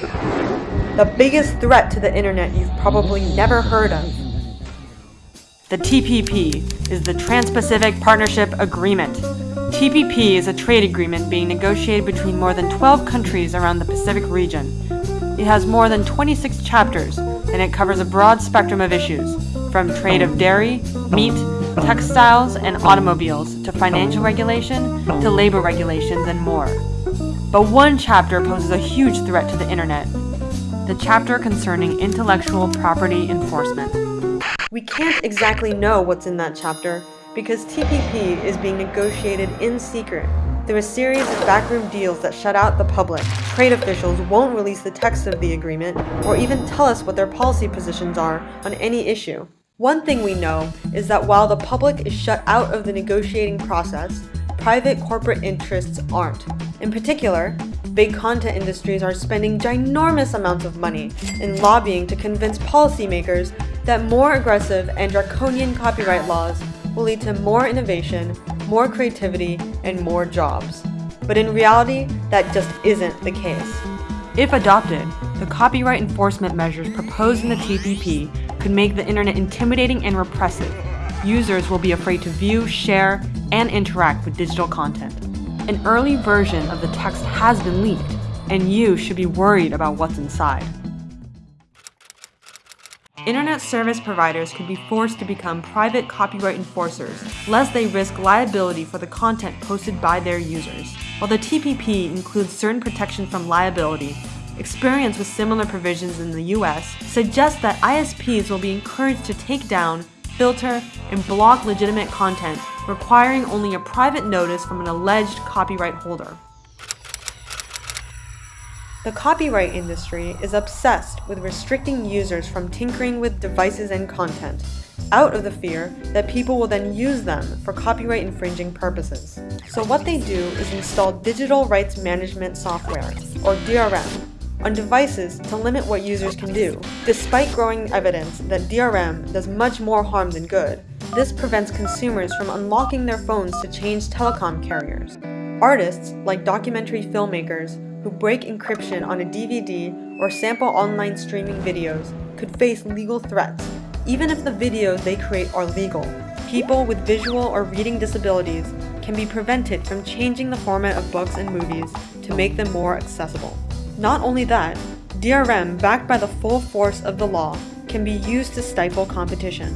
The biggest threat to the internet you've probably never heard of. The TPP is the Trans-Pacific Partnership Agreement. TPP is a trade agreement being negotiated between more than 12 countries around the Pacific region. It has more than 26 chapters, and it covers a broad spectrum of issues, from trade of dairy, meat, textiles, and automobiles, to financial regulation, to labor regulations, and more. But one chapter poses a huge threat to the internet, the chapter concerning intellectual property enforcement. We can't exactly know what's in that chapter because TPP is being negotiated in secret through a series of backroom deals that shut out the public. Trade officials won't release the text of the agreement or even tell us what their policy positions are on any issue. One thing we know is that while the public is shut out of the negotiating process, private corporate interests aren't. In particular, big content industries are spending ginormous amounts of money in lobbying to convince policymakers that more aggressive and draconian copyright laws will lead to more innovation, more creativity, and more jobs. But in reality, that just isn't the case. If adopted, the copyright enforcement measures proposed in the TPP could make the internet intimidating and repressive. Users will be afraid to view, share, and interact with digital content. An early version of the text has been leaked, and you should be worried about what's inside. Internet service providers could be forced to become private copyright enforcers, lest they risk liability for the content posted by their users. While the TPP includes certain protection from liability, experience with similar provisions in the US suggests that ISPs will be encouraged to take down, filter, and block legitimate content, requiring only a private notice from an alleged copyright holder. The copyright industry is obsessed with restricting users from tinkering with devices and content, out of the fear that people will then use them for copyright infringing purposes. So what they do is install digital rights management software, or DRM, on devices to limit what users can do. Despite growing evidence that DRM does much more harm than good, this prevents consumers from unlocking their phones to change telecom carriers. Artists, like documentary filmmakers, who break encryption on a DVD or sample online streaming videos could face legal threats, even if the videos they create are legal. People with visual or reading disabilities can be prevented from changing the format of books and movies to make them more accessible. Not only that, DRM backed by the full force of the law can be used to stifle competition.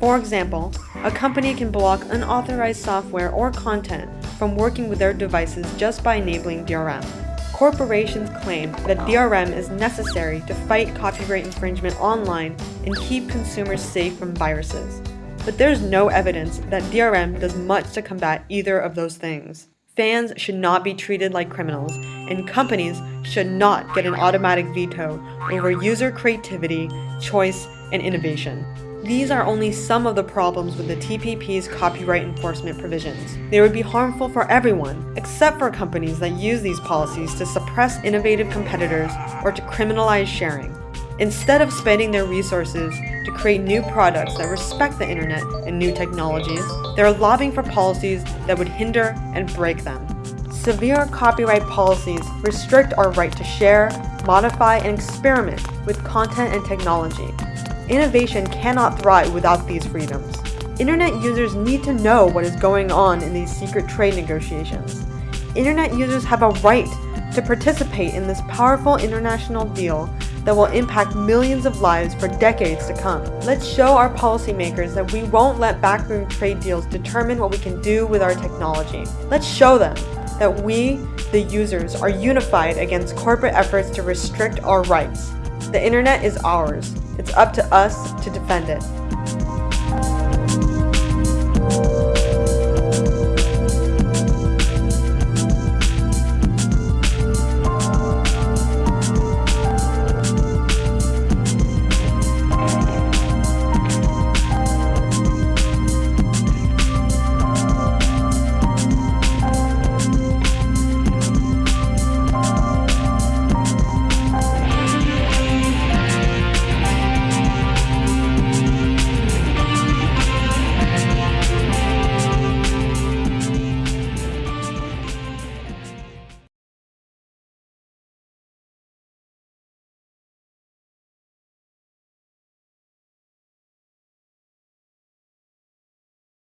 For example, a company can block unauthorized software or content from working with their devices just by enabling DRM. Corporations claim that DRM is necessary to fight copyright infringement online and keep consumers safe from viruses. But there's no evidence that DRM does much to combat either of those things. Fans should not be treated like criminals, and companies should not get an automatic veto over user creativity, choice, and innovation. These are only some of the problems with the TPP's copyright enforcement provisions. They would be harmful for everyone, except for companies that use these policies to suppress innovative competitors or to criminalize sharing. Instead of spending their resources to create new products that respect the internet and new technologies, they're lobbying for policies that would hinder and break them. Severe copyright policies restrict our right to share, modify, and experiment with content and technology, Innovation cannot thrive without these freedoms. Internet users need to know what is going on in these secret trade negotiations. Internet users have a right to participate in this powerful international deal that will impact millions of lives for decades to come. Let's show our policymakers that we won't let backroom trade deals determine what we can do with our technology. Let's show them that we, the users, are unified against corporate efforts to restrict our rights. The internet is ours. It's up to us to defend it.